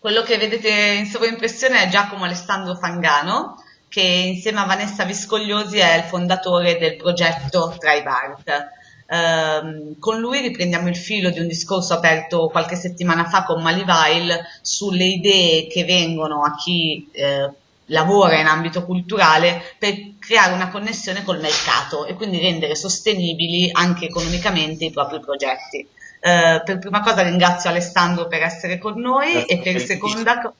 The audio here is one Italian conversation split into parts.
Quello che vedete in sovraimpressione è Giacomo Alessandro Fangano, che insieme a Vanessa Viscogliosi è il fondatore del progetto TribeArt. Um, con lui riprendiamo il filo di un discorso aperto qualche settimana fa con Malivail sulle idee che vengono a chi eh, lavora in ambito culturale per creare una connessione col mercato e quindi rendere sostenibili anche economicamente i propri progetti. Uh, per prima cosa ringrazio Alessandro per essere con noi e per seconda,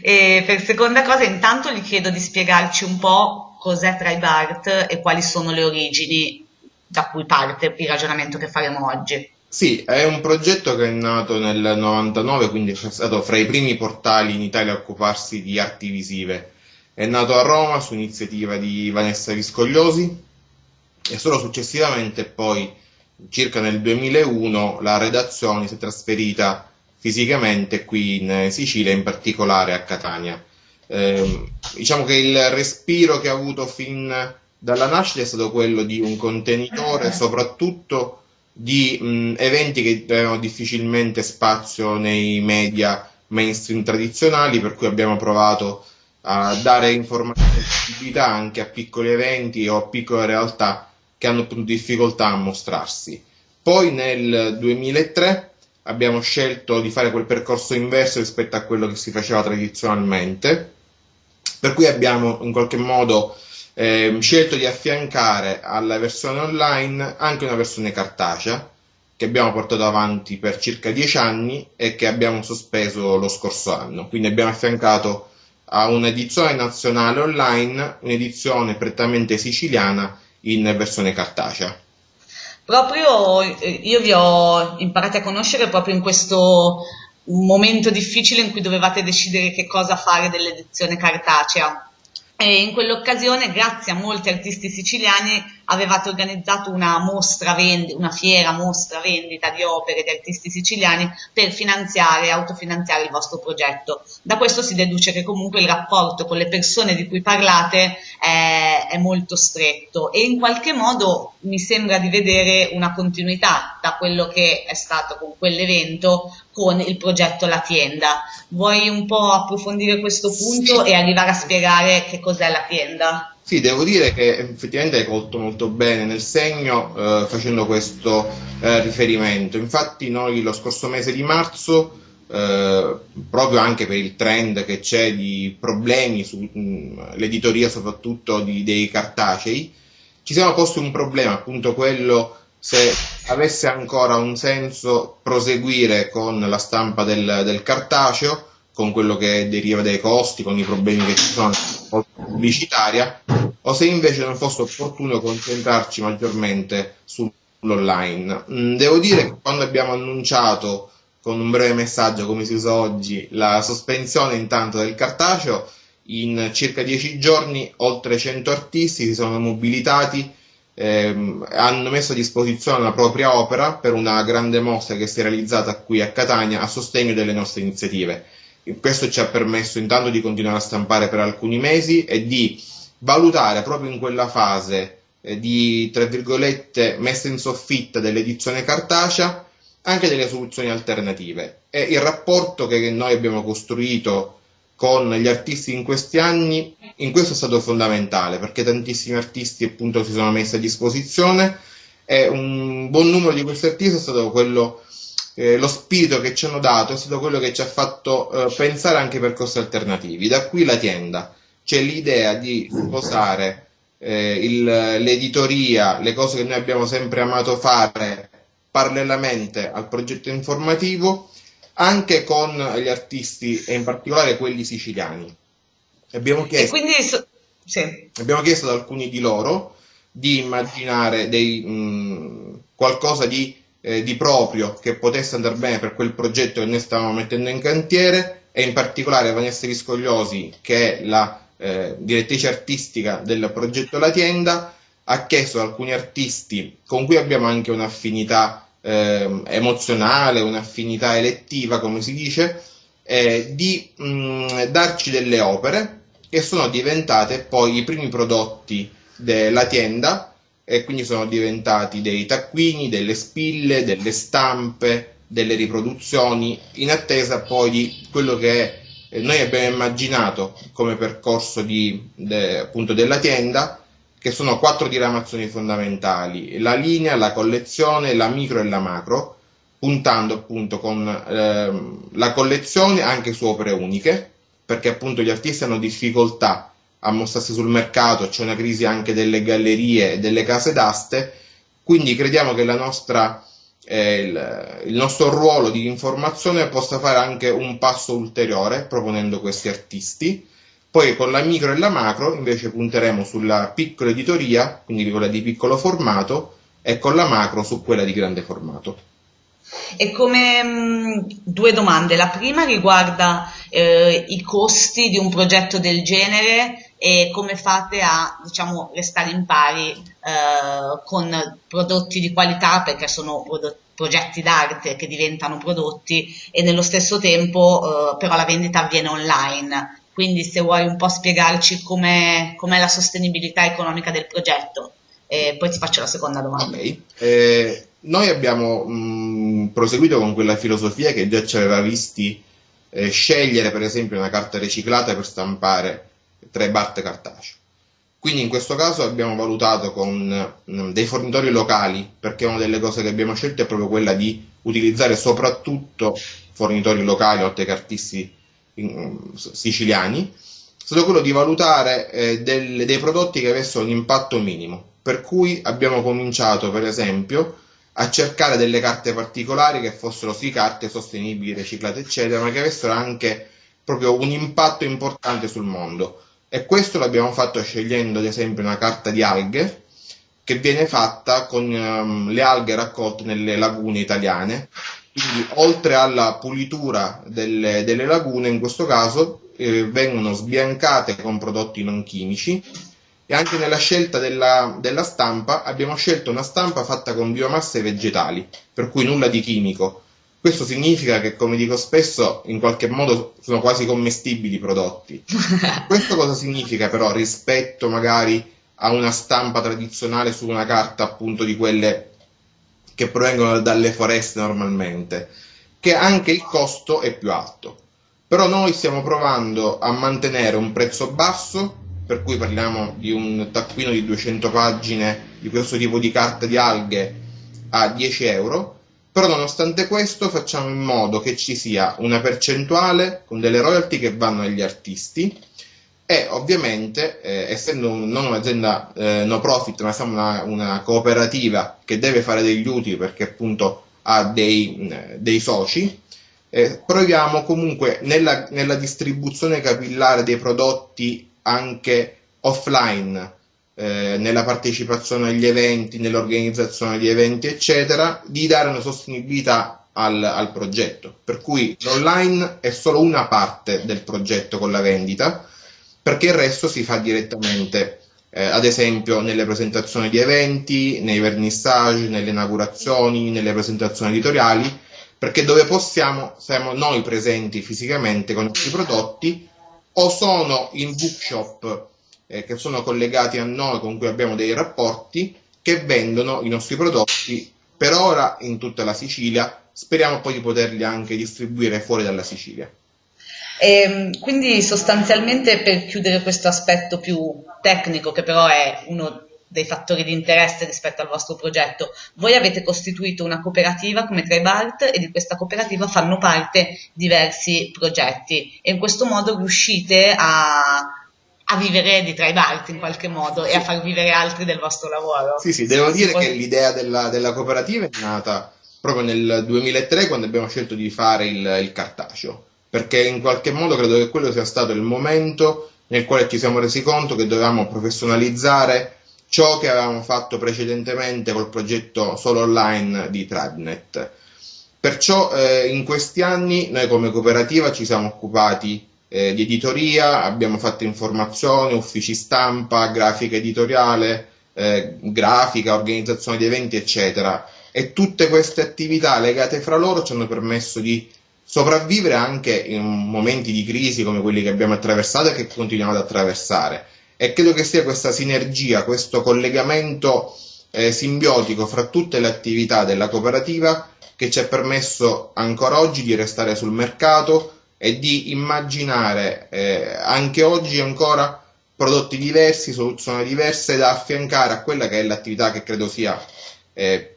e per seconda cosa intanto gli chiedo di spiegarci un po' cos'è TribeArt e quali sono le origini da cui parte il ragionamento che faremo oggi. Sì, è un progetto che è nato nel 99, quindi è stato fra i primi portali in Italia a occuparsi di arti visive. È nato a Roma su iniziativa di Vanessa Viscogliosi e solo successivamente poi, circa nel 2001, la redazione si è trasferita fisicamente qui in Sicilia, in particolare a Catania. Eh, diciamo che il respiro che ha avuto fin dalla nascita è stato quello di un contenitore, soprattutto di mh, eventi che avevano difficilmente spazio nei media mainstream tradizionali, per cui abbiamo provato a dare informazione e visibilità anche a piccoli eventi o a piccole realtà che hanno più difficoltà a mostrarsi. Poi nel 2003 abbiamo scelto di fare quel percorso inverso rispetto a quello che si faceva tradizionalmente, per cui abbiamo in qualche modo eh, scelto di affiancare alla versione online anche una versione cartacea che abbiamo portato avanti per circa dieci anni e che abbiamo sospeso lo scorso anno. Quindi abbiamo affiancato a un'edizione nazionale online un'edizione prettamente siciliana in versione cartacea. Proprio eh, io vi ho imparato a conoscere proprio in questo momento difficile in cui dovevate decidere che cosa fare dell'edizione cartacea e in quell'occasione, grazie a molti artisti siciliani, avevate organizzato una mostra vendita, una fiera mostra vendita di opere di artisti siciliani per finanziare, autofinanziare il vostro progetto. Da questo si deduce che comunque il rapporto con le persone di cui parlate è, è molto stretto e in qualche modo mi sembra di vedere una continuità da quello che è stato con quell'evento con il progetto La Tienda. Vuoi un po' approfondire questo punto e arrivare a spiegare che cos'è la tienda? Sì, devo dire che effettivamente hai colto molto bene nel segno eh, facendo questo eh, riferimento. Infatti noi lo scorso mese di marzo, eh, proprio anche per il trend che c'è di problemi sull'editoria soprattutto di, dei cartacei, ci siamo posti un problema, appunto quello se avesse ancora un senso proseguire con la stampa del, del cartaceo, con quello che deriva dai costi, con i problemi che ci sono pubblicitaria, o se invece non fosse opportuno concentrarci maggiormente sull'online. Mm, devo dire che quando abbiamo annunciato con un breve messaggio, come si usa oggi, la sospensione intanto del cartaceo, in circa dieci giorni oltre 100 artisti si sono mobilitati, ehm, hanno messo a disposizione la propria opera per una grande mostra che si è realizzata qui a Catania a sostegno delle nostre iniziative. Questo ci ha permesso intanto di continuare a stampare per alcuni mesi e di valutare proprio in quella fase eh, di, tra virgolette, messa in soffitta dell'edizione cartacea anche delle soluzioni alternative. E il rapporto che noi abbiamo costruito con gli artisti in questi anni, in questo è stato fondamentale perché tantissimi artisti appunto si sono messi a disposizione e un buon numero di questi artisti è stato quello eh, lo spirito che ci hanno dato è stato quello che ci ha fatto eh, pensare anche percorsi alternativi. Da qui la tienda, c'è l'idea di sposare eh, il, l'editoria, le cose che noi abbiamo sempre amato fare parallelamente al progetto informativo, anche con gli artisti e in particolare quelli siciliani. Abbiamo chiesto, so- sì. abbiamo chiesto ad alcuni di loro di immaginare dei, mh, qualcosa di eh, di proprio che potesse andare bene per quel progetto che noi stavamo mettendo in cantiere e in particolare Vanessa Viscogliosi che è la eh, direttrice artistica del progetto La Tienda ha chiesto ad alcuni artisti con cui abbiamo anche un'affinità eh, emozionale, un'affinità elettiva come si dice, eh, di mh, mm, darci delle opere che sono diventate poi i primi prodotti della tienda e quindi sono diventati dei taccuini, delle spille, delle stampe, delle riproduzioni in attesa poi di quello che eh, noi abbiamo immaginato come percorso di, de, appunto della tienda che sono quattro diramazioni fondamentali, la linea, la collezione, la micro e la macro, puntando appunto con ehm, la collezione anche su opere uniche, perché appunto gli artisti hanno difficoltà a mostrarsi sul mercato, c'è una crisi anche delle gallerie e delle case d'aste, quindi crediamo che nostra, eh, il, il, nostro ruolo di informazione possa fare anche un passo ulteriore proponendo questi artisti. Poi con la micro e la macro invece punteremo sulla piccola editoria, quindi quella di piccolo formato, e con la macro su quella di grande formato. E come mh, due domande, la prima riguarda eh, i costi di un progetto del genere e come fate a diciamo, restare in pari eh, con prodotti di qualità perché sono progetti d'arte che diventano prodotti e nello stesso tempo eh, però la vendita avviene online quindi se vuoi un po' spiegarci com'è, com'è la sostenibilità economica del progetto, e poi ti faccio la seconda domanda. Okay. Eh, noi abbiamo mh, proseguito con quella filosofia che già ci aveva visti eh, scegliere per esempio una carta riciclata per stampare tre batte cartaceo. Quindi in questo caso abbiamo valutato con mh, dei fornitori locali, perché una delle cose che abbiamo scelto è proprio quella di utilizzare soprattutto fornitori locali, oltre che artisti siciliani, è stato quello di valutare eh, del, dei prodotti che avessero un impatto minimo. Per cui abbiamo cominciato, per esempio, a cercare delle carte particolari che fossero sì carte sostenibili, riciclate, eccetera, ma che avessero anche proprio un impatto importante sul mondo. E questo l'abbiamo fatto scegliendo, ad esempio, una carta di alghe che viene fatta con um, le alghe raccolte nelle lagune italiane quindi, oltre alla pulitura delle, delle lagune, in questo caso eh, vengono sbiancate con prodotti non chimici e anche nella scelta della, della, stampa abbiamo scelto una stampa fatta con biomasse vegetali, per cui nulla di chimico. Questo significa che, come dico spesso, in qualche modo sono quasi commestibili i prodotti. Questo cosa significa però rispetto magari a una stampa tradizionale su una carta appunto di quelle che provengono dalle foreste normalmente, che anche il costo è più alto. Però noi stiamo provando a mantenere un prezzo basso, per cui parliamo di un taccuino di 200 pagine di questo tipo di carta di alghe a 10 euro, però nonostante questo facciamo in modo che ci sia una percentuale con delle royalty che vanno agli artisti e ovviamente, eh, essendo un, non un'azienda eh, no profit, ma siamo una, una, cooperativa che deve fare degli utili perché appunto ha dei, dei soci, eh, proviamo comunque nella, nella, distribuzione capillare dei prodotti anche offline, eh, nella partecipazione agli eventi, nell'organizzazione degli eventi, eccetera, di dare una sostenibilità al, al progetto. Per cui l'online è solo una parte del progetto con la vendita perché il resto si fa direttamente, eh, ad esempio nelle presentazioni di eventi, nei vernissage, nelle inaugurazioni, nelle presentazioni editoriali, perché dove possiamo siamo noi presenti fisicamente con i prodotti o sono in bookshop eh, che sono collegati a noi con cui abbiamo dei rapporti che vendono i nostri prodotti per ora in tutta la Sicilia, speriamo poi di poterli anche distribuire fuori dalla Sicilia. E, ehm, quindi sostanzialmente per chiudere questo aspetto più tecnico, che però è uno dei fattori di interesse rispetto al vostro progetto, voi avete costituito una cooperativa come Tribart e di questa cooperativa fanno parte diversi progetti e in questo modo riuscite a, a vivere di Tribart in qualche modo e a far vivere altri del vostro lavoro. Sì, sì, devo dire che l'idea della, della, cooperativa è nata proprio nel 2003 quando abbiamo scelto di fare il, il cartaceo perché in qualche modo credo che quello sia stato il momento nel quale ci siamo resi conto che dovevamo professionalizzare ciò che avevamo fatto precedentemente col progetto solo online di Tradnet. Perciò eh, in questi anni noi come cooperativa ci siamo occupati eh, di editoria, abbiamo fatto informazioni, uffici stampa, grafica editoriale, eh, grafica, organizzazione di eventi, eccetera. E tutte queste attività legate fra loro ci hanno permesso di sopravvivere anche in momenti di crisi come quelli che abbiamo attraversato e che continuiamo ad attraversare. E credo che sia questa sinergia, questo collegamento eh, simbiotico fra tutte le attività della cooperativa che ci ha permesso ancora oggi di restare sul mercato e di immaginare eh, anche oggi ancora prodotti diversi, soluzioni diverse da affiancare a quella che è l'attività che credo sia eh,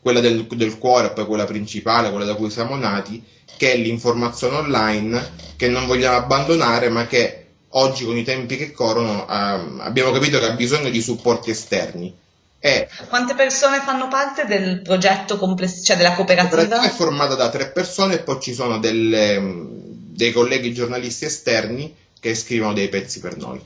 quella del, del cuore, poi quella principale, quella da cui siamo nati, che è l'informazione online che non vogliamo abbandonare, ma che oggi con i tempi che corrono eh, abbiamo capito che ha bisogno di supporti esterni. E Quante persone fanno parte del progetto complessivo, cioè della cooperativa? La cooperativa è formata da tre persone e poi ci sono delle, dei colleghi giornalisti esterni che scrivono dei pezzi per noi.